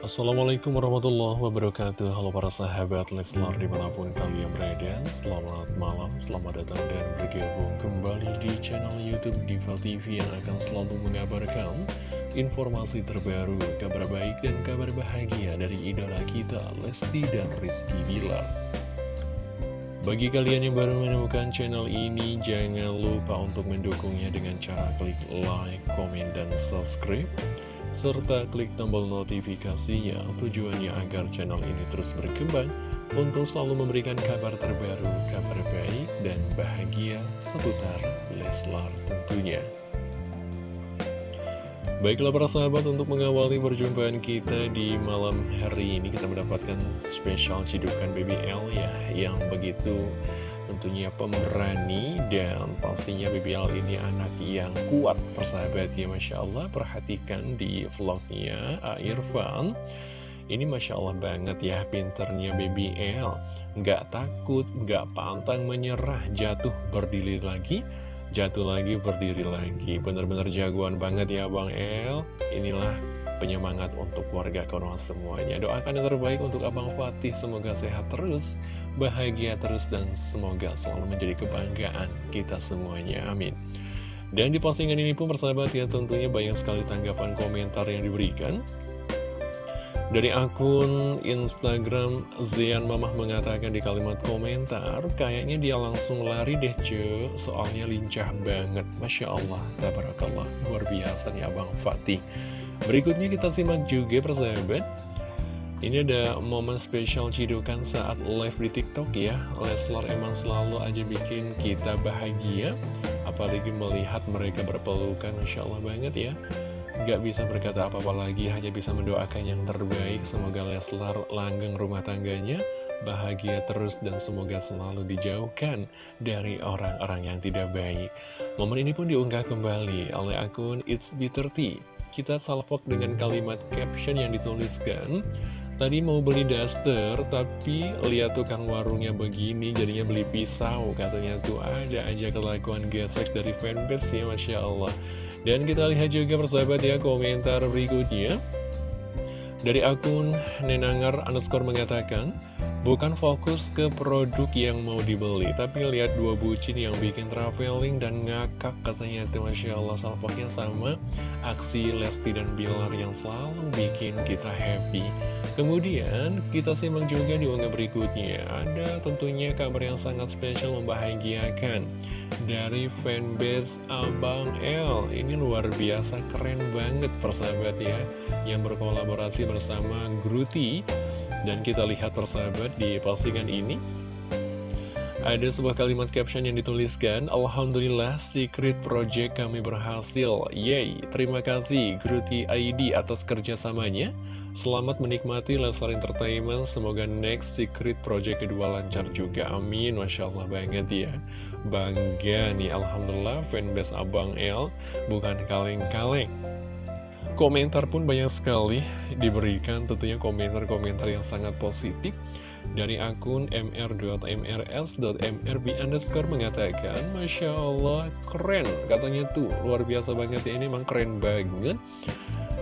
Assalamualaikum warahmatullahi wabarakatuh. Halo para sahabat Leslar di mana pun kalian berada. Selamat malam, selamat datang dan bergabung kembali di channel Youtube Diva TV Yang akan selalu mengabarkan informasi terbaru, kabar baik dan kabar bahagia dari idola kita Lesti dan Rizky Bilar. Bagi kalian yang baru menemukan channel ini, jangan lupa untuk mendukungnya dengan cara klik like, komen, dan subscribe serta klik tombol notifikasinya tujuannya agar channel ini terus berkembang untuk selalu memberikan kabar terbaru, kabar baik, dan bahagia seputar Leslar tentunya. Baiklah para sahabat untuk mengawali perjumpaan kita di malam hari ini kita mendapatkan spesial cidukan BBL ya yang begitu tentunya pemberani dan pastinya BBL ini anak yang kuat persahabat ya Masya Allah. Perhatikan di vlognya Irfan. Ini Masya Allah banget ya pinternya BBL nggak takut, nggak pantang menyerah jatuh berdiri lagi. Jatuh lagi berdiri lagi. Bener-bener jagoan banget ya Bang El. Inilah penyemangat untuk warga Konoha semuanya. Doakan yang terbaik untuk Abang Fatih. Semoga sehat terus bahagia terus dan semoga selalu menjadi kebanggaan kita semuanya. Amin. Dan di postingan ini pun persahabat ya tentunya banyak sekali tanggapan komentar yang diberikan. Dari akun Instagram Zian Mamah mengatakan di kalimat komentar Kayaknya dia langsung lari deh ce Soalnya lincah banget. Masya Allah, tabarakallah. Luar biasa nih Abang Fatih. Berikutnya kita simak juga persahabat. Ini ada momen spesial cidukan saat live di TikTok ya. Leslar emang selalu aja bikin kita bahagia Apalagi melihat mereka berpelukan Masya Allah banget ya. Gak bisa berkata apa-apa lagi Hanya bisa mendoakan yang terbaik. Semoga Leslar langgeng rumah tangganya Bahagia terus dan semoga selalu dijauhkan Dari orang-orang yang tidak baik. Momen ini pun diunggah kembali oleh akun It's B30 Kita salvok dengan kalimat caption yang dituliskan Tadi mau beli daster, tapi lihat tukang warungnya begini, jadinya beli pisau. Katanya tuh ada aja kelakuan gesek dari fanbase ya, Masya Allah. Dan kita lihat juga persahabat ya, komentar berikutnya. Dari akun Nenangar underscore mengatakan, Bukan fokus ke produk yang mau dibeli, tapi lihat dua bucin yang bikin traveling dan ngakak katanya itu Masya Allah salpoknya sama aksi Lesti dan Bilar yang selalu bikin kita happy. Kemudian kita simak juga di unggah berikutnya, ada tentunya kabar yang sangat spesial membahagiakan dari fanbase Abang L. Ini luar biasa keren banget persahabat ya, yang berkolaborasi bersama Gruti dan kita lihat persahabat di postingan ini. Ada sebuah kalimat caption yang dituliskan Alhamdulillah secret project kami berhasil. Yay, terima kasih Gruti ID atas kerjasamanya. Selamat menikmati Leslar Entertainment. Semoga next secret project kedua lancar juga. Amin, Masya Allah banget ya. Bangga nih. Alhamdulillah fanbase Abang L Bukan kaleng-kaleng. Komentar pun banyak sekali diberikan. Tentunya komentar-komentar yang sangat positif dari akun mr.mrs.mrb underscore mengatakan Masya Allah keren katanya tuh luar biasa banget ya ini emang keren banget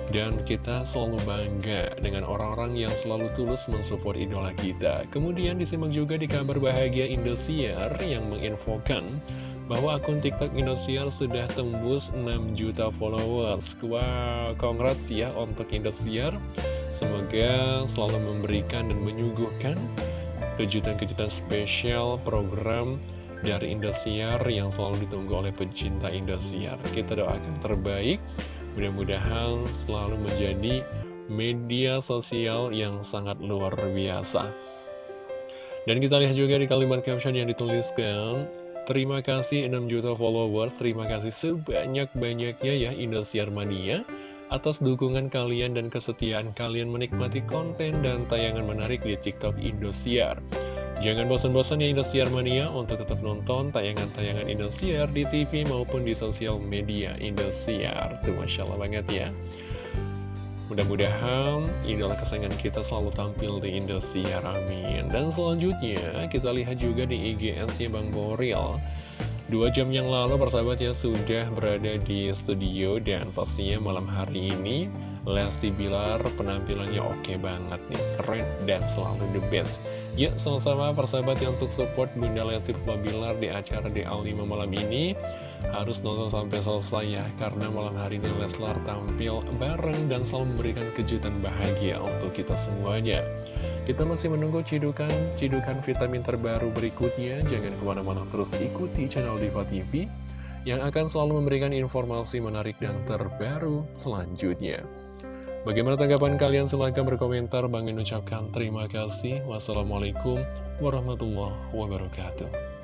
dan kita selalu bangga dengan orang-orang yang selalu tulus mensupport idola kita kemudian disimak juga di kabar bahagia Indosiar yang menginfokan bahwa akun TikTok Indosiar sudah tembus 6 juta followers. Wow, congrats ya untuk Indosiar. Semoga selalu memberikan dan menyuguhkan kejutan-kejutan spesial program dari Indosiar yang selalu ditunggu oleh pecinta Indosiar. Kita doakan terbaik, mudah-mudahan selalu menjadi media sosial yang sangat luar biasa. Dan kita lihat juga di kalimat caption yang dituliskan, Terima kasih 6 juta followers, terima kasih sebanyak-banyaknya ya Indosiar Mania atas dukungan kalian dan kesetiaan kalian menikmati konten dan tayangan menarik di TikTok Indosiar. Jangan bosan-bosan ya Indosiar Mania untuk tetap nonton tayangan-tayangan Indosiar di TV maupun di sosial media Indosiar. Tuh Masya Allah banget ya. Mudah-mudahan idola kesayangan kita selalu tampil di Indosiar, amin. Dan selanjutnya kita lihat juga di IGN-nya Bang Boril. Dua jam yang lalu persahabat ya sudah berada di studio dan pastinya malam hari ini Lesti Bilar penampilannya oke banget nih, keren dan selalu the best. Yuk sama-sama persahabat yang untuk support Bunda Lesti Bilar di acara DA5 malam ini. Harus nonton sampai selesai ya Karena malam hari ini Leslar tampil bareng dan selalu memberikan kejutan bahagia untuk kita semuanya. Kita masih menunggu cidukan-cidukan vitamin terbaru berikutnya. Jangan ke mana-mana terus ikuti channel Diva TV Yang akan selalu memberikan informasi menarik dan terbaru selanjutnya Bagaimana tanggapan kalian? Silahkan berkomentar. Bang ucapkan terima kasih. Wassalamualaikum warahmatullahi wabarakatuh.